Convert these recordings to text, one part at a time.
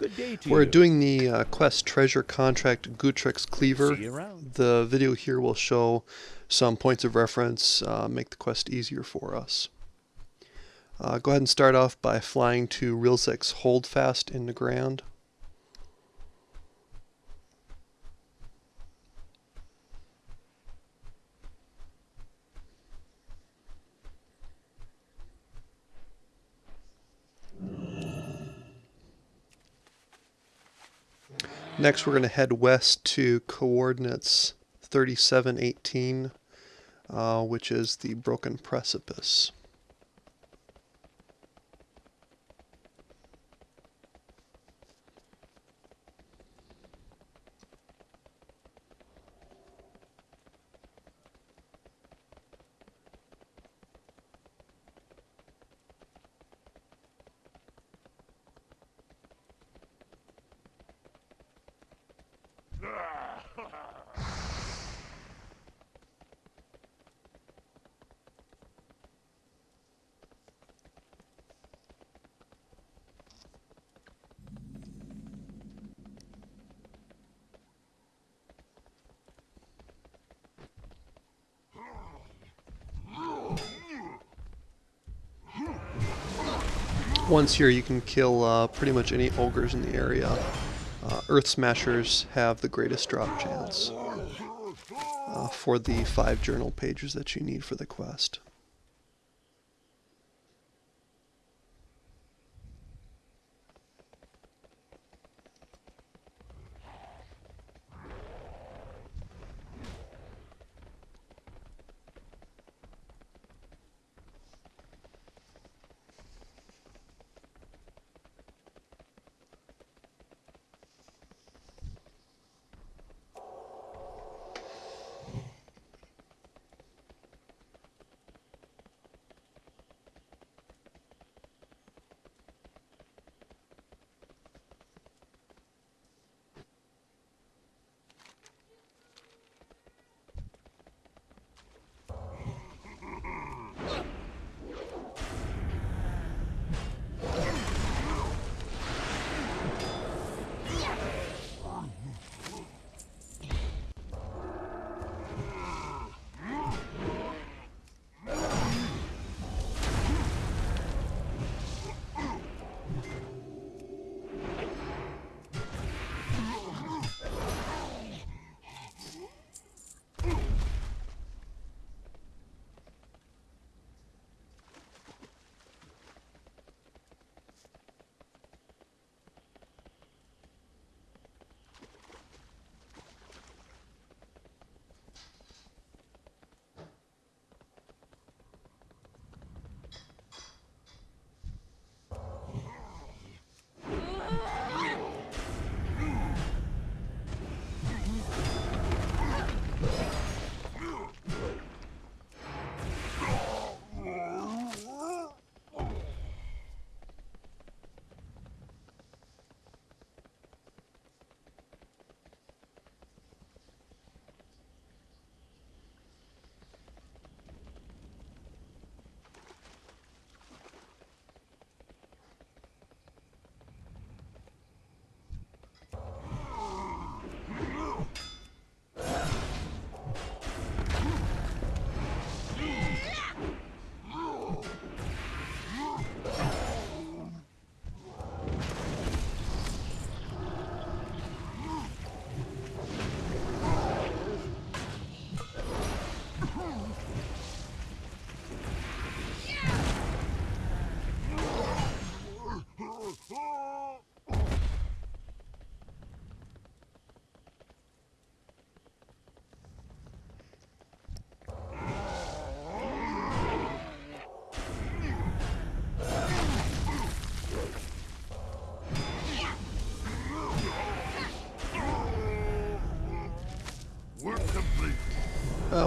Good day to We're doing the uh, quest treasure contract Gutrix Cleaver. See you around. The video here will show some points of reference, uh, make the quest easier for us. Uh, go ahead and start off by flying to Rilzit's Holdfast in the Next, we're going to head west to coordinates 3718, uh, which is the Broken Precipice. Once here, you can kill uh, pretty much any ogres in the area. Uh, Earth Smashers have the greatest drop chance uh, for the five journal pages that you need for the quest.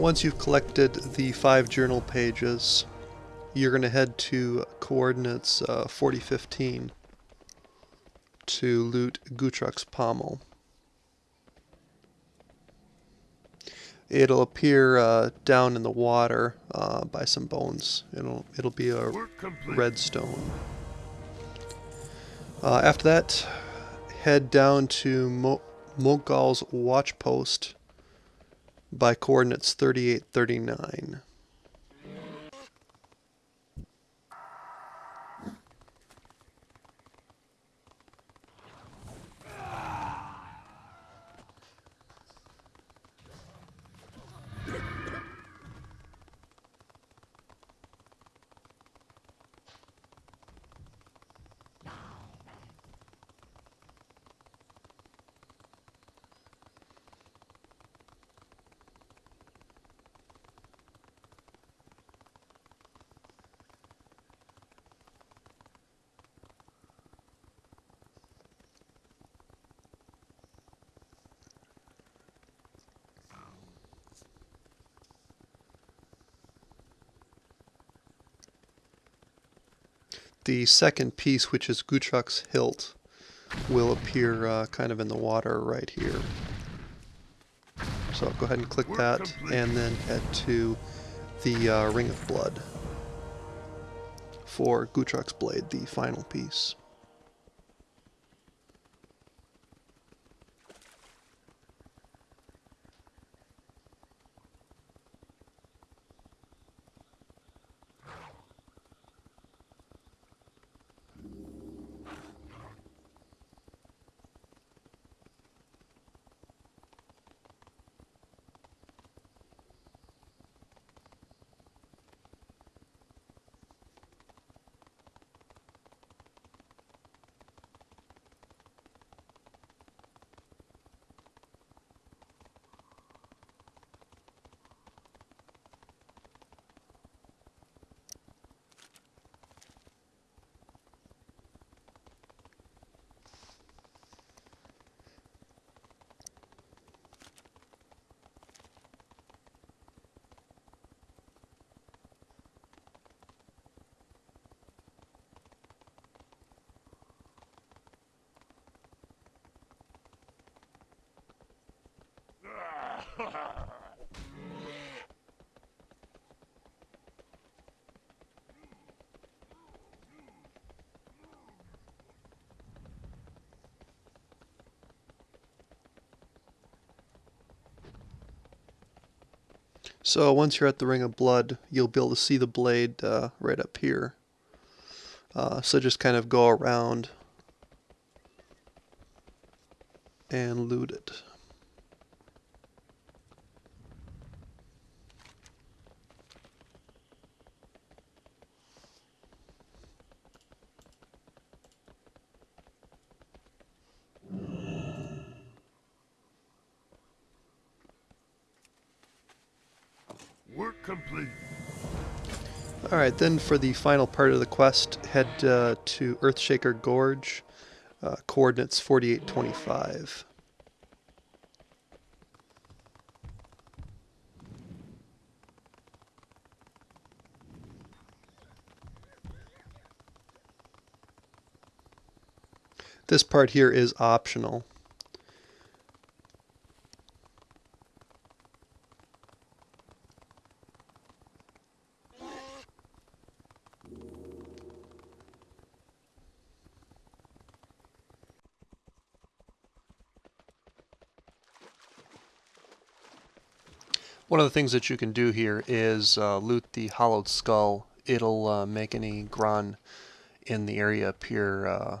Once you've collected the five journal pages, you're going to head to coordinates uh, 4015 to loot Gutrux Pommel. It'll appear uh, down in the water uh, by some bones. It'll it'll be a redstone. Uh, after that, head down to Mo- Mok'gol's watch post by coordinates 3839. The second piece, which is Gutruck's hilt, will appear uh, kind of in the water right here. So I'll go ahead and click that, and then head to the uh, Ring of Blood for Gutruck's blade, the final piece. So once you're at the Ring of Blood, you'll be able to see the blade uh, right up here. Uh, so just kind of go around and loot it. Work complete. Alright, then for the final part of the quest, head uh, to Earthshaker Gorge, uh, coordinates 4825. This part here is optional. One of the things that you can do here is uh, loot the hollowed skull. It'll uh, make any Gronn in the area appear, uh,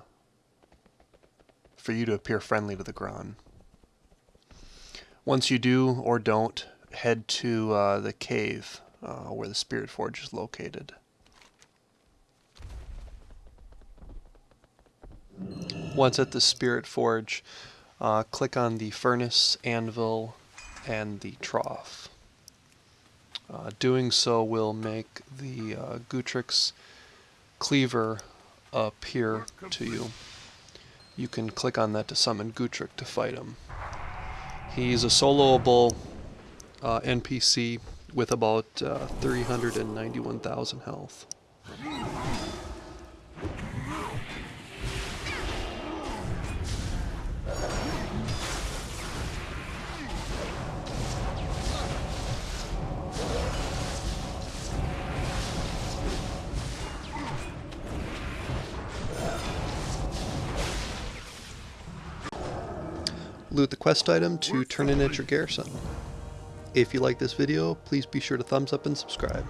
for you to appear friendly to the Gronn. Once you do or don't, head to uh, the cave uh, where the Spirit Forge is located. Once at the Spirit Forge, uh, click on the furnace, anvil, and the trough. Uh, doing so will make the uh, Gutrix cleaver appear to you. You can click on that to summon Gutrick to fight him. He's a soloable uh, NPC with about uh, 391,000 health. Loot the quest item to turn in at your garrison. If you like this video, please be sure to thumbs up and subscribe.